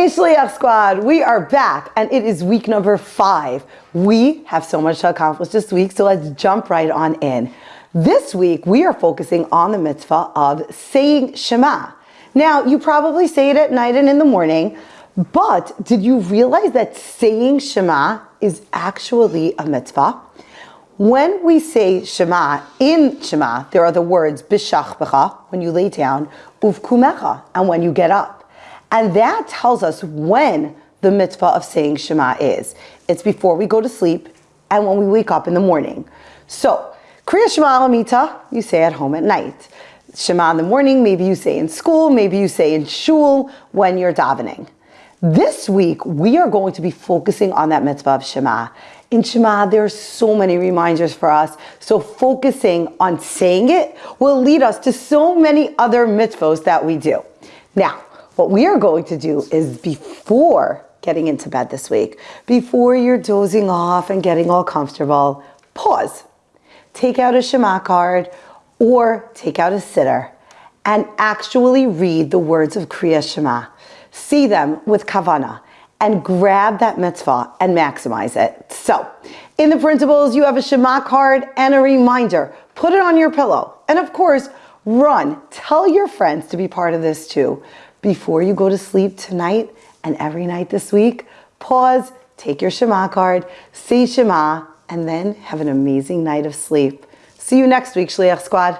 Hey Shliach Squad, we are back and it is week number five. We have so much to accomplish this week, so let's jump right on in. This week, we are focusing on the mitzvah of saying Shema. Now, you probably say it at night and in the morning, but did you realize that saying Shema is actually a mitzvah? When we say Shema, in Shema, there are the words Bishach when you lay down, Uvkumecha, and when you get up. And that tells us when the mitzvah of saying Shema is. It's before we go to sleep and when we wake up in the morning. So, Kriya Shema Alamita, you say at home at night. Shema in the morning, maybe you say in school, maybe you say in shul when you're davening. This week, we are going to be focusing on that mitzvah of Shema. In Shema, there are so many reminders for us. So focusing on saying it will lead us to so many other mitzvahs that we do. Now, what we are going to do is before getting into bed this week, before you're dozing off and getting all comfortable, pause. Take out a Shema card or take out a siddur and actually read the words of Kriya Shema. See them with kavana and grab that mitzvah and maximize it. So, in the principles, you have a Shema card and a reminder. Put it on your pillow. And of course, run. Tell your friends to be part of this too before you go to sleep tonight and every night this week, pause, take your Shema card, say Shema, and then have an amazing night of sleep. See you next week, Shliach Squad.